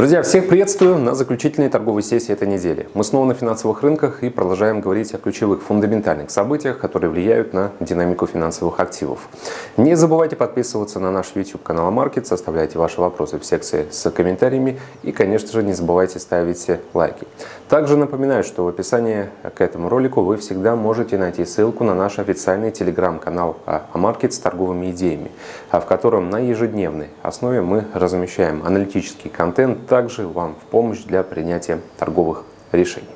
Друзья, всех приветствую на заключительной торговой сессии этой недели. Мы снова на финансовых рынках и продолжаем говорить о ключевых фундаментальных событиях, которые влияют на динамику финансовых активов. Не забывайте подписываться на наш YouTube канал Market, оставляйте ваши вопросы в секции с комментариями и, конечно же, не забывайте ставить лайки. Также напоминаю, что в описании к этому ролику вы всегда можете найти ссылку на наш официальный телеграм-канал Амаркет с торговыми идеями, в котором на ежедневной основе мы размещаем аналитический контент, также вам в помощь для принятия торговых решений.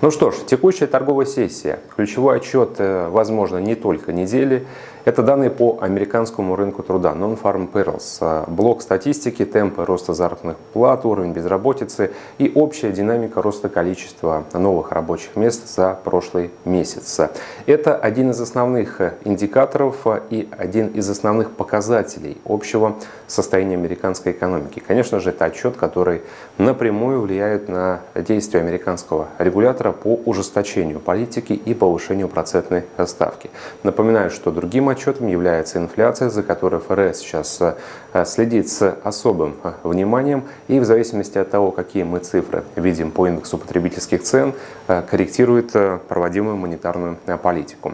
Ну что ж, текущая торговая сессия. Ключевой отчет, э, возможно, не только недели. Это данные по американскому рынку труда, Non-Farm Payrolls, э, блок статистики, темпы роста заработных плат, уровень безработицы и общая динамика роста количества новых рабочих мест за прошлый месяц. Это один из основных индикаторов и один из основных показателей общего состояния американской экономики. Конечно же, это отчет, который напрямую влияет на действия американского регулятора по ужесточению политики и повышению процентной ставки. Напоминаю, что другим отчетом является инфляция, за которой ФРС сейчас э, следит с особым э, вниманием и в зависимости от того, какие мы цифры видим по индексу потребительских цен, э, корректирует проводимую монетарную политику.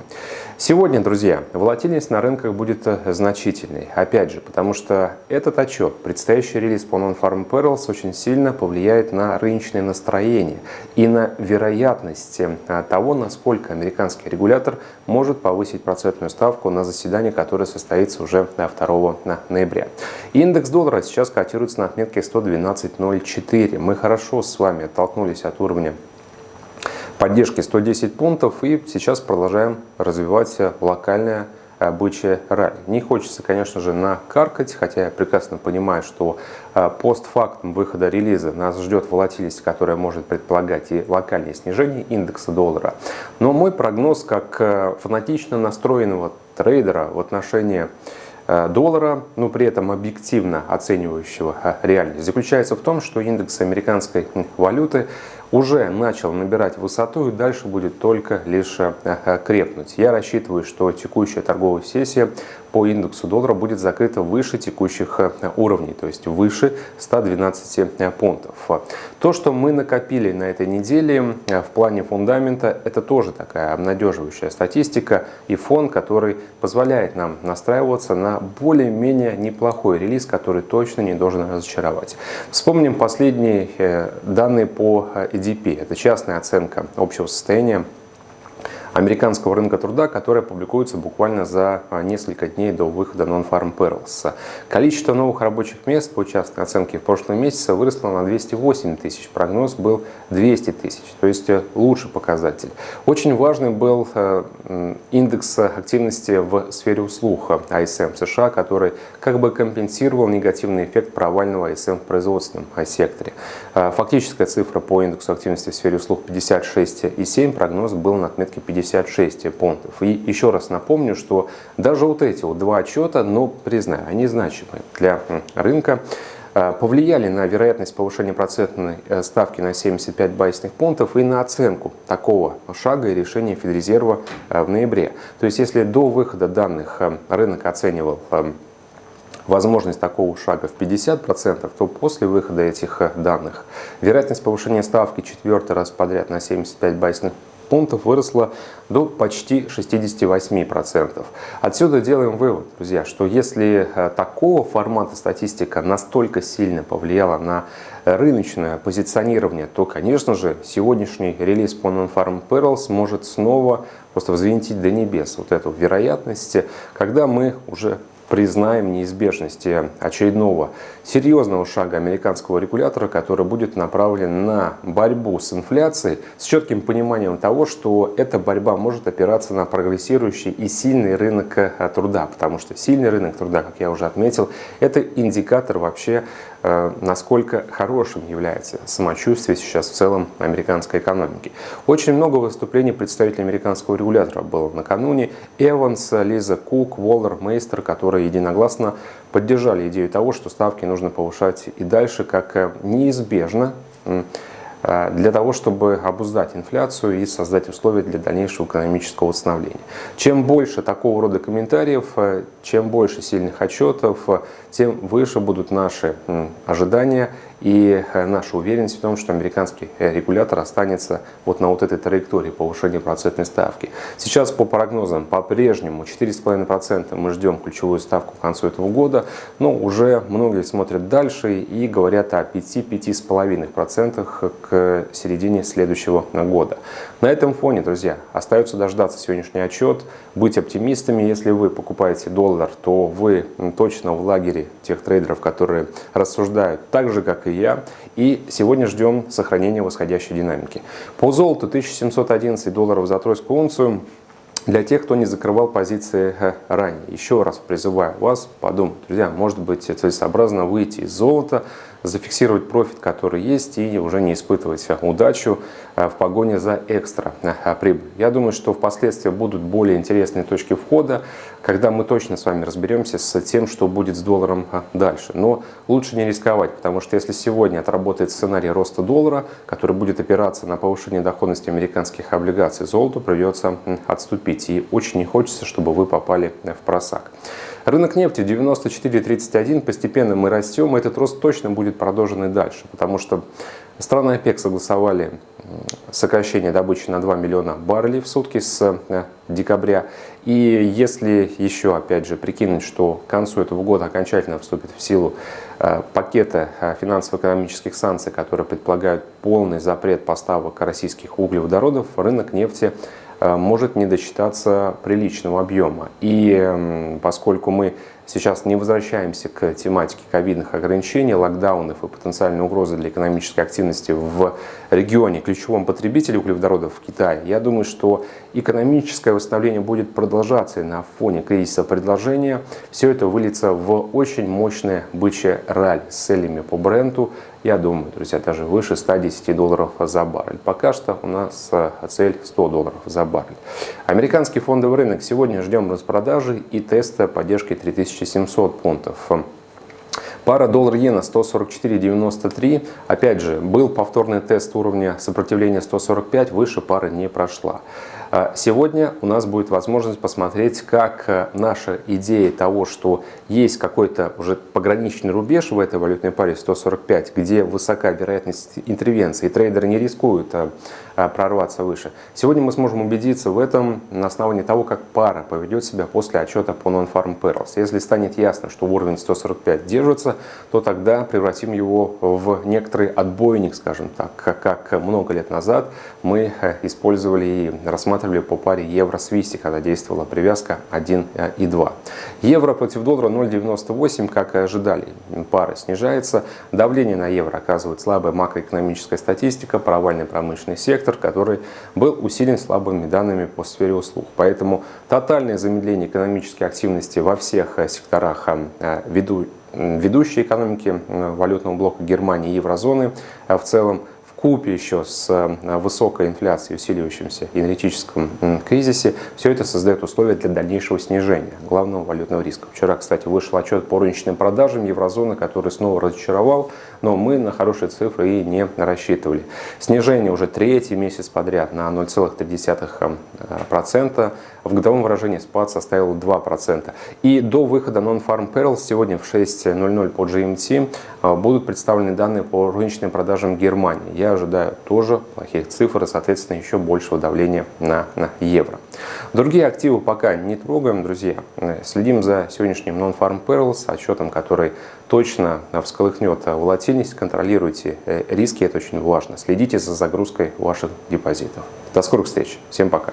Сегодня, друзья, волатильность на рынках будет значительной. Опять же, потому что этот отчет, предстоящий релиз по Non-Farm Payrolls очень сильно повлияет на рыночное настроение и на вероятность того, насколько американский регулятор может повысить процентную ставку на заседание, которое состоится уже 2 ноября. Индекс доллара сейчас котируется на отметке 112.04. Мы хорошо с вами оттолкнулись от уровня поддержки 110 пунктов и сейчас продолжаем развивать локальное бычье ралли. Не хочется, конечно же, накаркать, хотя я прекрасно понимаю, что а, постфактум выхода релиза нас ждет волатильность, которая может предполагать и локальное снижение индекса доллара. Но мой прогноз как э, фанатично настроенного трейдера в отношении доллара, но при этом объективно оценивающего э, реальность, заключается в том, что индекс американской валюты уже начал набирать высоту и дальше будет только лишь крепнуть. Я рассчитываю, что текущая торговая сессия по индексу доллара будет закрыта выше текущих э, уровней, то есть выше 112 э, пунктов. То, что мы накопили на этой неделе э, в плане фундамента, это тоже такая обнадеживающая статистика и фон, который позволяет нам настраиваться на более-менее неплохой релиз, который точно не должен разочаровать. Вспомним последние данные по EDP. Это частная оценка общего состояния американского рынка труда, которая публикуется буквально за а, несколько дней до выхода Non-Farm Payrolls. Количество новых рабочих мест по частной оценке в прошлом месяце выросло на 208 тысяч, прогноз был 200 тысяч, то есть э, лучший показатель. Очень важный был э, индекс активности в сфере услуг ISM США, который как бы компенсировал негативный эффект провального ISM в производственном секторе. Э, фактическая цифра по индексу активности в сфере услуг 56,7, прогноз был на отметке 50 56 пунктов. И еще раз напомню, что даже вот эти вот два отчета, но признаю, они значимы для рынка а, повлияли на вероятность повышения процентной э, ставки на 75 базисных пунктов и на оценку такого шага и решения Федрезерва э, в ноябре. То есть если до выхода данных э, рынок оценивал возможность такого шага в 50%, то после выхода этих данных вероятность повышения ставки четвертый раз подряд на 75 базисных пунктов выросла до почти 68%. Отсюда делаем вывод, друзья, что если э, такого формата статистика настолько сильно повлияла на рыночное позиционирование, то, конечно же, сегодняшний релиз по Non-Farm Perils может снова просто взвинтить до небес вот эту вероятность, когда мы уже признаем неизбежности очередного серьезного шага американского регулятора, который будет направлен на борьбу с инфляцией с четким пониманием того, что эта борьба может опираться на прогрессирующий и сильный рынок э, труда, потому что сильный рынок труда, как я уже отметил, это индикатор вообще насколько хорошим является самочувствие сейчас в целом американской экономики. Очень много выступлений представителей американского регулятора было накануне. Эванс, Лиза Кук, Уоллер, Мейстер, которые единогласно поддержали идею того, что ставки нужно повышать и дальше, как э, неизбежно Э, для того, чтобы обуздать инфляцию и создать условия для дальнейшего экономического восстановления. Чем больше такого рода комментариев, э, чем больше сильных отчетов, э, тем выше будут наши ожидания И наша уверенность в том, что американский регулятор останется вот на вот этой траектории повышения процентной ставки. Сейчас по прогнозам по-прежнему 4,5% мы ждем ключевую ставку к концу этого года, но уже многие смотрят дальше и говорят о 5-5,5% к середине следующего года. На этом фоне, друзья, остается дождаться сегодняшний отчет, быть оптимистами. Если вы покупаете доллар, то вы точно в лагере тех трейдеров, которые рассуждают так же, как и я. И сегодня ждем сохранения восходящей динамики. По золоту 1711 долларов за тройскую унцию. Для тех, кто не закрывал позиции э, ранее, еще раз призываю вас подумать, друзья, может быть целесообразно выйти из золота, зафиксировать профит, который есть, и уже не испытывать удачу э, в погоне за экстра э, прибыль. Я думаю, что впоследствии будут более интересные точки входа, когда мы точно с вами разберемся с тем, что будет с долларом э, дальше. Но лучше не рисковать, потому что если сегодня отработает сценарий роста доллара, который будет опираться на повышение доходности американских облигаций, золоту придется отступить. И очень не хочется, чтобы вы попали в просак. Рынок нефти 94.31, постепенно мы растем, и этот рост точно будет продолжен и дальше, потому что страны ОПЕК согласовали сокращение добычи на 2 миллиона баррелей в сутки с э, декабря. И если еще, опять же, прикинуть, что к концу этого года окончательно вступит в силу э, пакета э, финансово-экономических санкций, которые предполагают полный запрет поставок российских углеводородов, рынок нефти может не досчитаться приличного объема. И поскольку мы сейчас не возвращаемся к тематике ковидных ограничений, локдаунов и потенциальной угрозы для экономической активности в регионе, ключевом потребителе углеводородов в Китае, я думаю, что экономическое восстановление будет продолжаться и на фоне кризиса предложения. Все это выльется в очень мощное бычье раль с целями по бренду, я думаю, друзья, даже выше 110 долларов за баррель. Пока что у нас э, цель 100 долларов за баррель. Американский фондовый рынок сегодня ждем распродажи и теста поддержки 3700 пунктов. Пара доллар-иена 144.93. Опять же, был повторный тест уровня сопротивления 145, выше пары не прошла. А сегодня у нас будет возможность посмотреть, как э, наша идея того, что есть какой-то уже пограничный рубеж в этой валютной паре 145, где высока вероятность интервенции, и трейдеры не рискуют а, а, прорваться выше. Сегодня мы сможем убедиться в этом на основании того, как пара поведет себя после отчета по Non-Farm Perils. Если станет ясно, что уровень 145 держится, то тогда превратим его в некоторый отбойник, скажем так, как много лет назад мы э, использовали и рассматривали рассматривали по паре евро-свисти, когда действовала привязка 1 и 2. Евро против доллара 0,98, как и ожидали. Пара снижается. Давление на евро оказывает слабая макроэкономическая статистика, провальный промышленный сектор, который был усилен слабыми данными по сфере услуг. Поэтому тотальное замедление экономической активности во всех секторах э, веду ведущей экономики э, валютного блока Германии и еврозоны э, в целом купе еще с э, высокой инфляцией, усиливающимся энергетическом кризисе, все это создает условия для дальнейшего снижения главного валютного риска. Вчера, кстати, вышел отчет по розничным продажам еврозоны, который снова разочаровал, но мы на хорошие цифры и не рассчитывали. Снижение уже третий месяц подряд на 0,3%. В годовом выражении спад составил 2%. И до выхода Non-Farm Perils сегодня в 6.00 по GMT э, будут представлены данные по розничным продажам Германии. Я ожидаю тоже плохих цифр и, соответственно, еще большего давления на, на евро. Другие активы пока не трогаем, друзья. Следим за сегодняшним Non-Farm Perils, отчетом, который точно всколыхнет волатильность. Контролируйте э, риски, это очень важно. Следите за загрузкой ваших депозитов. До скорых встреч. Всем пока.